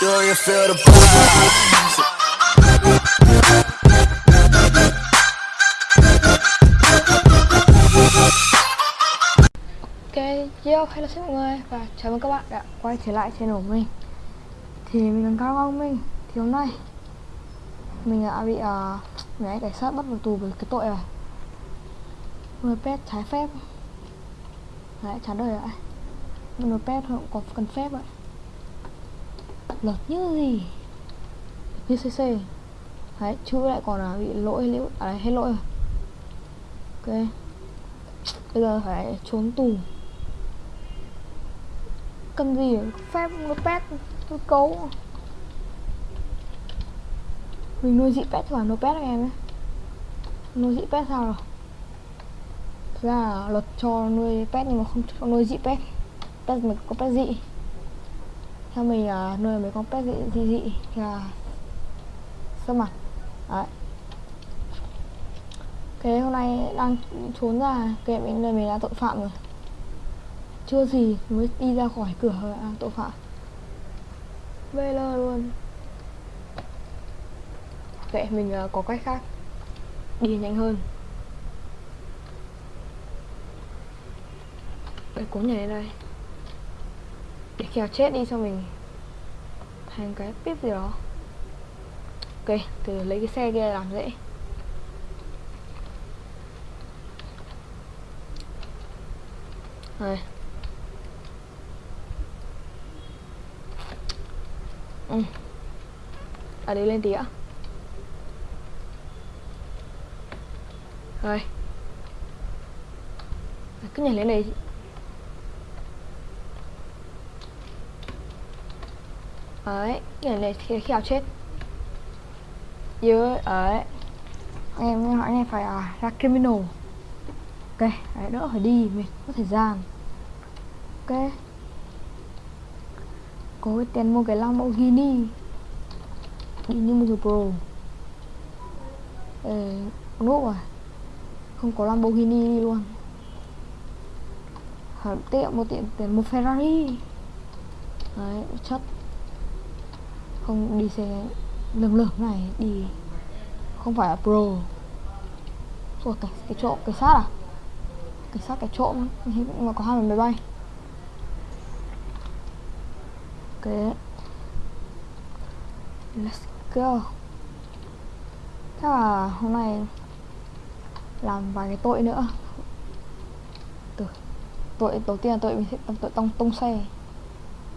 Do you feel? Ok, yo, hello xin mọi người và chào mừng các bạn đã quay trở lại channel của mình. Thì mình là Cao Long Minh Thì hôm nay Mình đã bị ờ, uh, mấy cảnh sát bắt vào tù với cái tội này Nuôi pet trái phép. Đấy, chán đời lại Nuôi pet không có cần phép vậy Lật như gì? Như CC Đấy, chữ lại còn là bị lỗi liễu À đấy, hết lỗi rồi. Ok. Bây giờ phải trốn tù. Cần gì phép nó pet nó cấu? Mình nuôi dị pet và nó pet các em ấy. Nuôi dị pet sao rồi? Thực ra là luật cho nuôi pet nhưng mà không cho nuôi dị pet. Pet mình có pet dị. Theo mình là nuôi mấy con pet dị dị, dị là Sơ mặt. Đấy. Cái hôm nay đang trốn ra cái mình này mình là tội phạm rồi. Chưa gì mới đi ra khỏi cửa rồi à, tội phạm. VL luôn. Kệ mình uh, có cách khác. Đi nhanh hơn. Để cố nhảy lên đây kèo chết đi cho mình Thành cái pip gì đó Ok, từ lấy cái xe kia làm dễ Rồi. Ừ. À đi lên tí ạ. Rồi. Cứ nhảy lên đây. Ấy cái này khi khi nào chết. Dưới ấy. Em hỏi này phải à, ra criminal. Ok đấy, đỡ phải đi mình có thời gian. Ok. Có cái tiền mua cái Lamborghini đi như một người pro Ê, nốt rồi không có Lamborghini đi luôn. Phải tiệm một tiệm tiền một Ferrari. Đấy chất không đi xe lường lường này đi không phải là pro. Ủa, cái, cái chỗ cái sát à? Cảnh sát cái trộm mà có hai máy bay. Ok. Let's go. Chắc là hôm nay làm vài cái tội nữa. Từ tội đầu tiên là tội mình sẽ tội tông tông xe.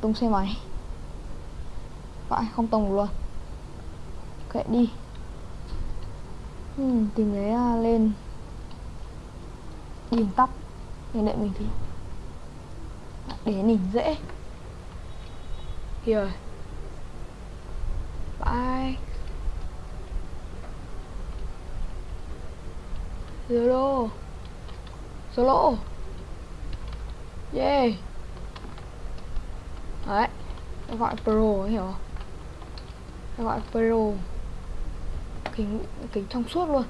Tông xe máy vậy không tông luôn. Kệ đi. Hmm, tìm cái uh, à, lên. Điền tóc. Nhìn đợi mình thì để nhìn dễ. Here bye solo solo yeah. Đấy gọi pro hiểu không? Gọi pro. Kính kính trong suốt luôn.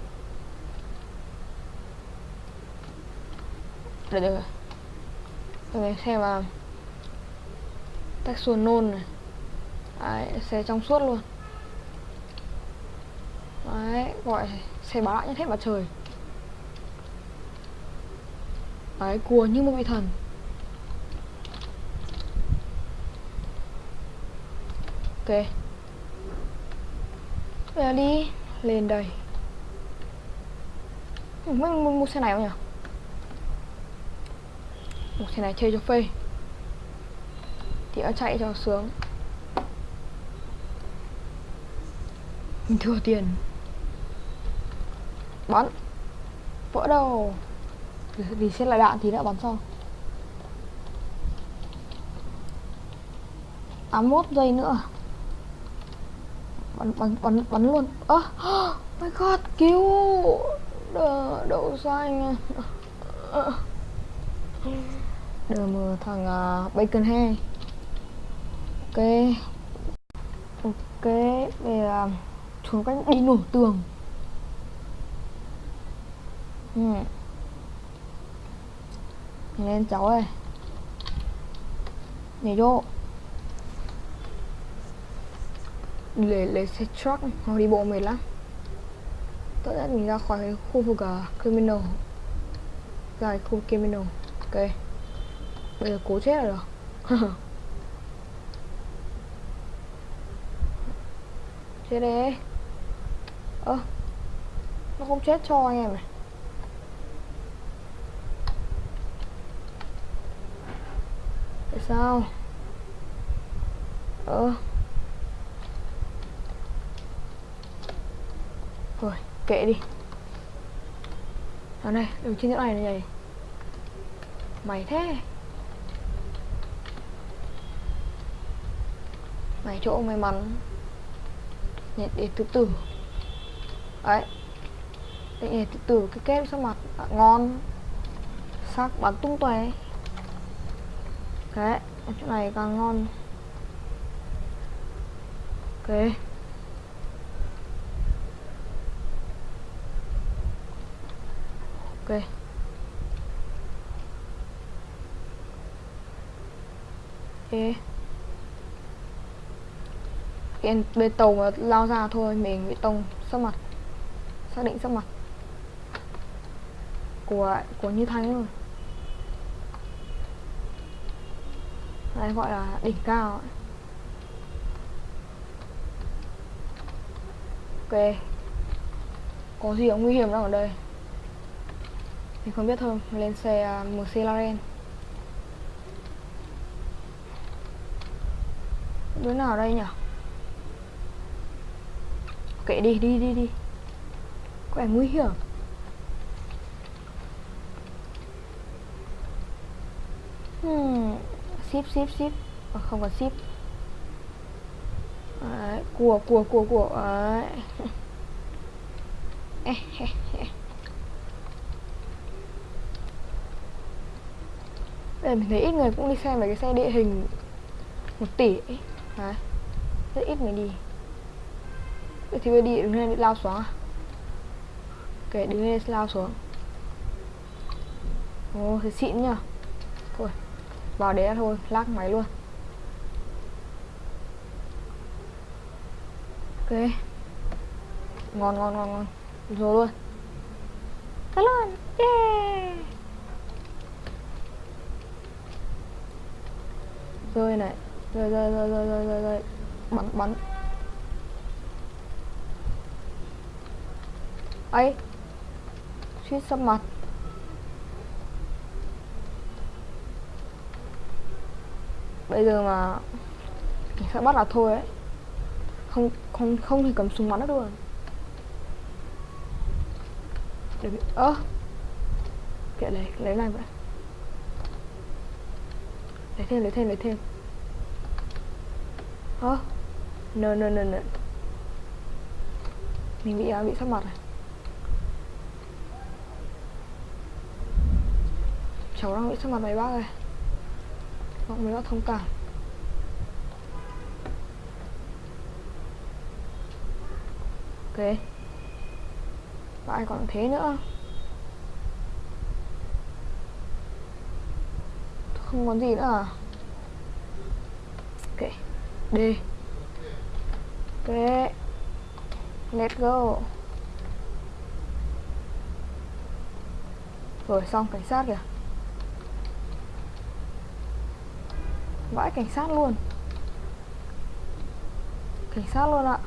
Được được rồi xem mà tách nôn này. Đấy, xe trong suốt luôn. Đấy gọi xe báo lại nhất hết mặt trời. Đấy cua như một vị thần. Ok bây giờ đi, lên đây. Mình muốn mua xe này không nhỉ? Một xe này chơi cho phê. Thì nó chạy cho sướng. Mình thừa tiền. Bắn. Vỡ đầu. Vì xét lại đạn thì đã bắn sau. 81 giây nữa bắn bắn bắn bắn luôn. Ơ oh, my god cứu. Đờ đậu xanh. Đờ thằng uh, bacon hay. Ok. Ok về uh, trốn cách đi nổ tường. Ừ. Lên cháu ơi. Nhảy vô. Để lấy xe truck hoặc đi bộ mệt lắm. Tốt nhất mình ra khỏi cái khu vực uh, criminal. Ra cái khu criminal. Ok. Bây giờ cố chết rồi chết đấy. Ơ nó không chết cho anh em này. Tại sao? Ơ. rồi kệ đi. Ở đây đường trên chỗ này này mày thế. Mày chỗ may mắn. Nhặt để từ từ. Đấy. Để từ từ cái kết sắc mặt. À, ngon. Sắc bắn tung tóe. Đấy chỗ này càng ngon. Ok. Ok. Ok cái bên tàu mà lao ra thôi, mình bị tông sắc mặt. Xác định sắc mặt. Của của như thanh rồi đây gọi là đỉnh cao ấy. ok. Có gì nguy hiểm đâu ở đây mình không biết thôi lên xe à, uh, MC Laren đứa nào ở đây nhỉ kệ đi đi đi đi. Có vẻ nguy hiểm. Hmm. ship ship ship. À, không có ship. Đấy, của của của của. Đấy. Đây mình thấy ít người cũng đi xem về cái xe địa hình một tỷ ấy. Đấy. Rất ít người đi. Vậy thì bây đi đứng lên đi lao xuống à? Ok, đứng lên lao xuống. Ồ thế xịn nhở Thôi, Vào đấy thôi, lắc máy luôn. Ok. Ngon ngon ngon ngon. Rồi luôn. Tắt luôn Rơi này. Rơi rơi rơi rơi rơi rơi rơi Bắn bắn. Ấy. Suýt sắp mặt. Bây giờ mà cảnh sát bắt là thôi ấy. Không không không thể cầm súng bắn được luôn. Để bị ơ. Kệ lấy lấy này vậy lấy thêm lấy thêm lấy thêm. Ơ à, nờ nờ nờ. Mình bị à, bị sắp mặt này cháu đang bị sắp mặt mấy bác này mong mấy bác thông cảm. Ok. Và ai còn thế nữa? Không còn gì nữa à? Ok, D. Ok let's go. Rồi, xong, cảnh sát kìa. Vãi cảnh sát luôn. Cảnh sát luôn ạ.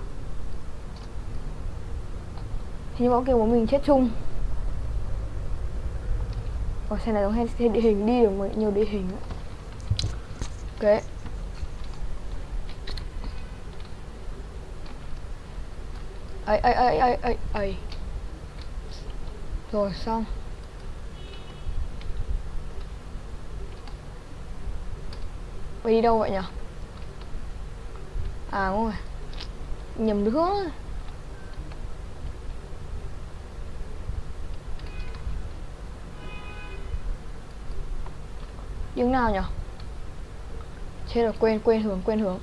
Thì bọn kia của mình chết chung. Ồ, xe này giống xe địa hình đi được nhiều địa hình ạ ok ấy ấy ấy ấy ấy ấy. Rồi xong. Mày đi đâu vậy nhở? À đúng rồi Nhầm hướng. Những nào nhỉ? Chết rồi quên quên hướng quên hướng.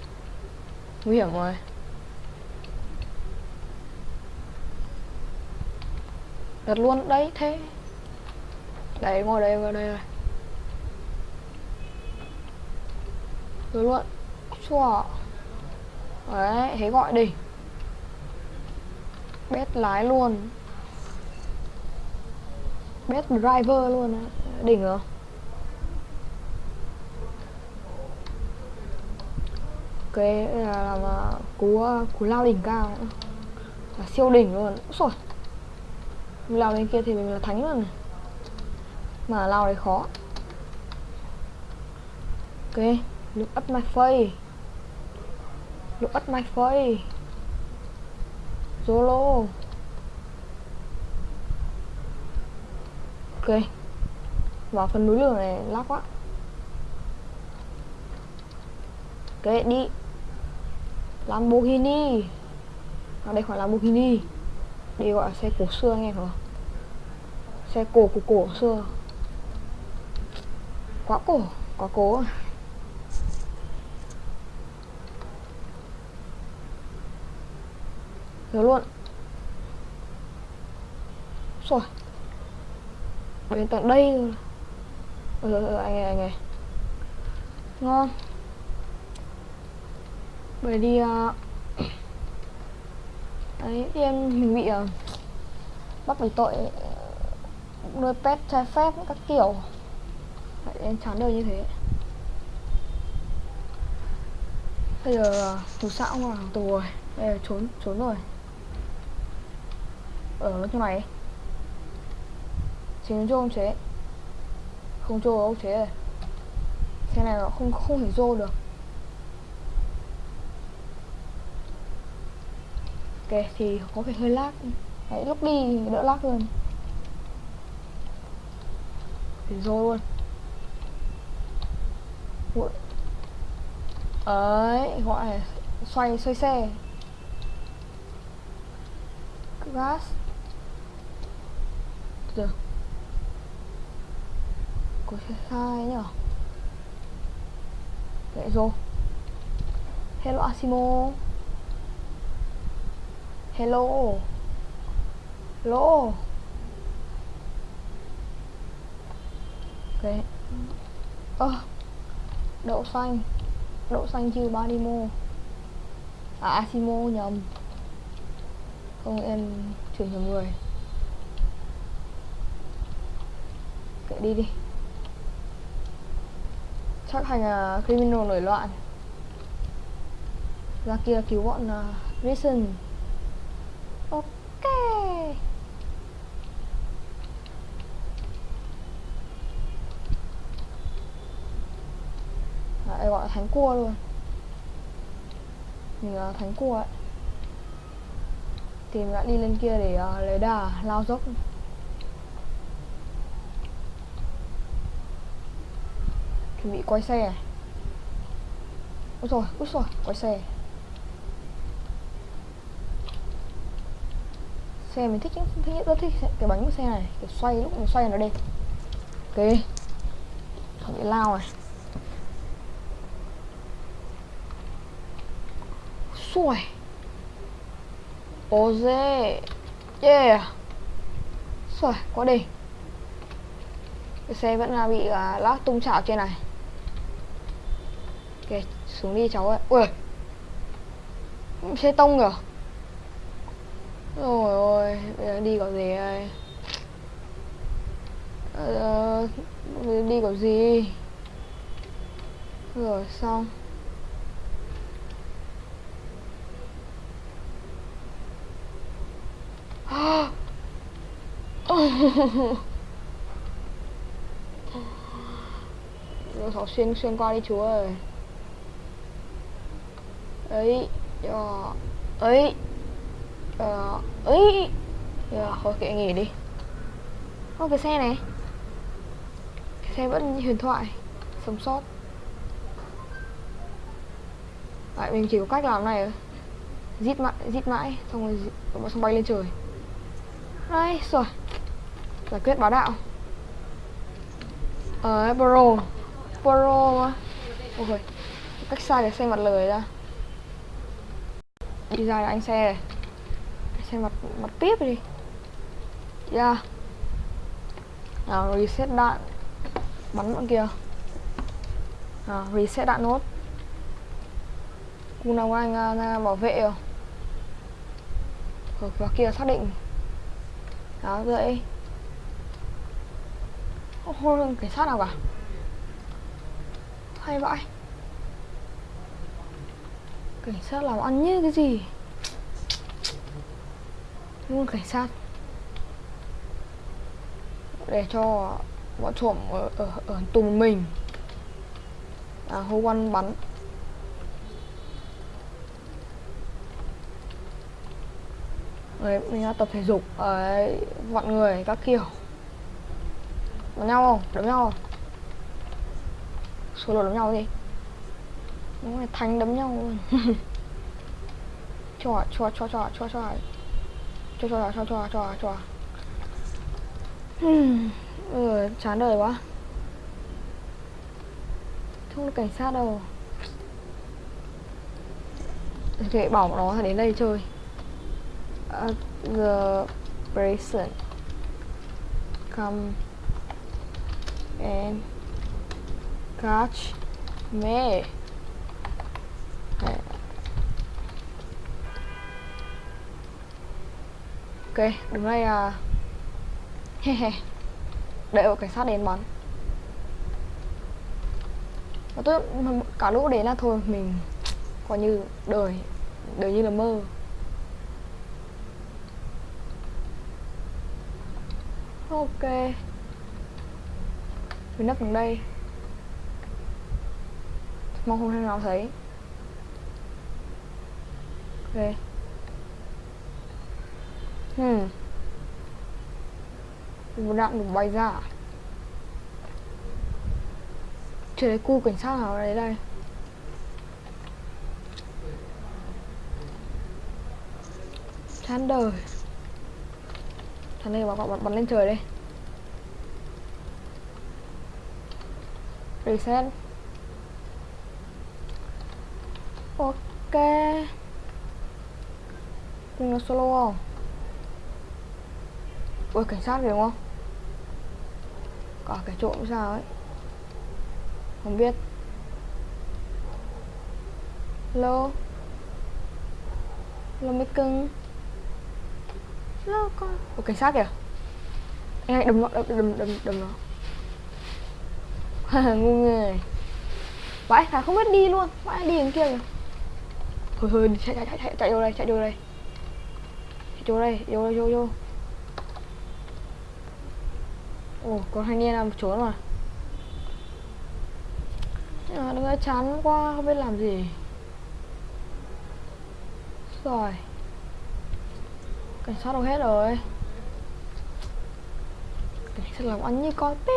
Nguy hiểm rồi. Đặt luôn, đấy, thế. Đấy, ngồi đây ngồi đây rồi. Rồi luôn. Chua đấy, thế gọi đi. Bét lái luôn. Bét driver luôn á. Đỉnh rồi cái ờ, là làm uh, cú uh, cú lao đỉnh cao. Là siêu đỉnh luôn. Rồi mình lao bên kia thì mình là thánh luôn này. Mà lao đấy khó. Ok look at my face. Look at my face. Solo ok. Vào phần núi lửa này lắc quá. Ok đi. Lamborghini. Ở đây khoảng Lamborghini. Đây gọi là xe cổ xưa anh em hả xe cổ của cổ xưa. Quá cổ quá cố à. rồi luôn. Rồi. Đến tận đây. Rồi ừ, anh ơi anh ơi ngon bởi đi uh, ờ, em mình bị uh, bắt bởi tội ờ, nuôi pet trái phép các kiểu. Vậy em chán đời như thế. Bây giờ tù xã không vào tù rồi. Bây giờ trốn trốn rồi. Ở nó chỗ này. Chính cho ông chế. Không cho ông chế. Rồi xe này nó không không thể vô được. Ok, thì có vẻ hơi lag. Đấy lúc đi đỡ lag hơn. Thì rồi luôn. Ủa. ấy gọi là xoay xoay xe. Gas. Được có xe sai nhở? Vậy rồi. Hello, asimo hello. Hello. Ok. Ơ oh, đậu xanh. Đậu xanh chưa ba đi mua. À, à asimo nhầm. Không em chuyển cho người. Kệ đi đi. Chắc thành uh, à, criminal nổi loạn. Ra kia cứu bọn à, uh, Risen gọi là thánh cua luôn. Mình là thánh cua ấy. Tìm đã đi lên kia để uh, lấy đà lao dốc. Chuẩn bị quay xe. Ôi rồi ôi rồi quay xe. Xe mình thích thích rất thích cái bánh của xe này kiểu xoay lúc mình xoay nó đẹp. Ok. Không bị lao này xuôi ô dê. Yeah. Xuôi quá đi. Cái xe vẫn là bị à, uh, lắc tung chảo trên này. Ok xuống đi cháu ơi ui. Xe tông kìa. Rồi ôi bây giờ đi có gì đây? Ờ, đi có gì? Rồi xong. rồi sáu xuyên xuyên qua đi chú ơi. Ấy cho ấy ờ ấy. Yeah, thôi kệ nghỉ đi. Ô cái xe này. Cái xe vẫn huyền thoại sống sót. Đấy, mình chỉ có cách làm này Giết mãi, giết mãi Xong rồi bọn xong bay lên trời. Đây, rồi. Giải quyết báo đạo. Ờ, Bro Bro ôi Ok Cách sai để xem mặt lời ra. Đi ra là anh xe này. Xem mặt, mặt tiếp đi. Yeah Nào, reset đạn. Bắn bọn kia. Nào, reset đạn nốt. Cùng nào anh à, bảo vệ rồi. Ờ, Ở kia xác định. Đó dậy không cảnh sát nào cả Hay vậy Cảnh sát làm ăn như cái gì? Luôn cảnh sát. Để cho bọn trộm ở, ở, ở tù mình. À, hô quan bắn. Đấy, mình đã tập thể dục ấy vặn người các kiểu. Đấm nhau không? Đấm nhau số lượng đấm nhau gì? Đúng rồi, thánh đấm nhau luôn Chòa, chòa, chòa, chòa, chòa, chòa Chòa, chòa, chòa, chòa, chòa, chòa Ừ, chán đời quá Không được cảnh sát đâu Thì bảo nó đến đây chơi uh, The Bracelet Come and catch me ok đứng đây à he đợi cảnh sát đến bắn. Và tôi cả lũ đến là thôi, mình coi như đời đời như là mơ. Ok mình nấp gần đây. Mong không thể nào thấy. Ok. Hmm. Một đạn đủ bay ra à? chưa thấy cu cảnh sát nào đấy đây? Chán đời. Thằng này bảo bắn, bắn lên trời đây. Reset. Ok. Cùng là solo không? Ui, cảnh sát kìa, đúng không? Cả cái trộm sao ấy. Không biết. Lô. Lô mấy cưng. Lô con. Ôi cảnh sát kìa. Anh hãy đâm nó đầm đầm đâm nó. ngu người. Vãi thà không biết đi luôn. Vãi đi đến kia kìa. Thôi thôi chạy chạy chạy chạy chạy vô đây chạy vô đây. Chạy vô đây vô vô vô. Ồ có thanh niên làm trốn mà. À, đừng chán quá không biết làm gì. Rồi. Cảnh sát đâu hết rồi? Cảnh sát làm ăn như con tê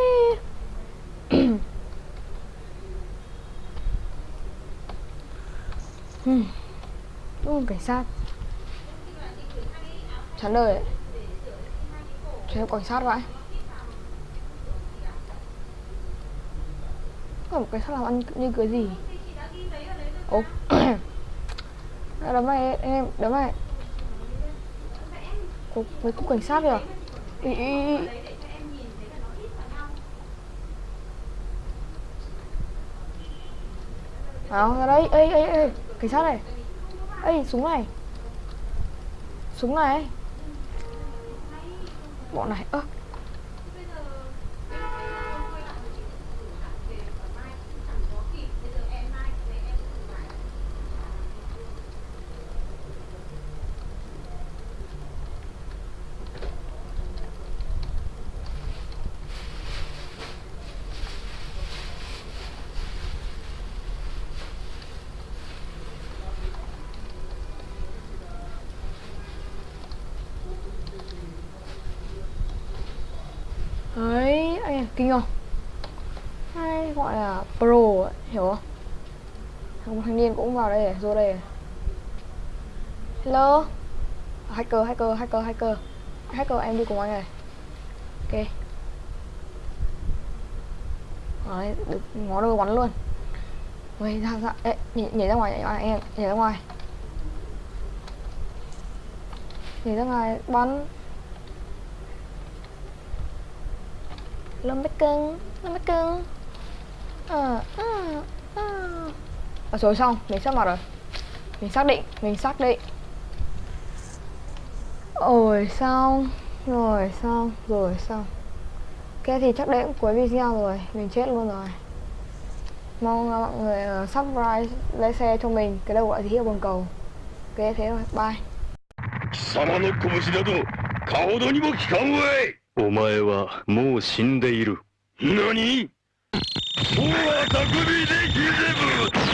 hmm. cảnh sát chán đời ấy. Cho cảnh sát vậy Có một sát làm ăn như cái gì Ồ Đấm mày em Đấm mày Cô, mấy cục cảnh sát kìa ý, ý, ý. Nào ra đây Ê ê ê. Cảnh sát này. Ê, súng này. Súng này. Bọn này. Ơ. đấy anh à, kinh không? Hay gọi là pro ấy, hiểu không? Một thanh niên cũng vào đây à, vô đây hello? Hacker hacker hacker hacker. Hacker em đi cùng anh này. Ok. Đấy được ngó đôi bắn luôn. Ui, ra ra Ê, nhảy, nhảy ra ngoài nhảy ra ngoài em nhảy ra ngoài. Nhảy ra ngoài bắn. Lâm Bách Cưng Lâm Bách Cưng à, ờ, à, ờ, à. Ờ. à rồi xong mình sắp mặt rồi. Mình xác định mình xác định. Ôi xong rồi xong rồi xong. Ok thì chắc đấy cũng cuối video rồi mình chết luôn rồi. Mong mọi người uh, subscribe lấy xe cho mình cái đầu gọi thì hiệu bằng cầu. Ok thế rồi bye. お前はもう死んでいる。何？もうあたくびでギゼブ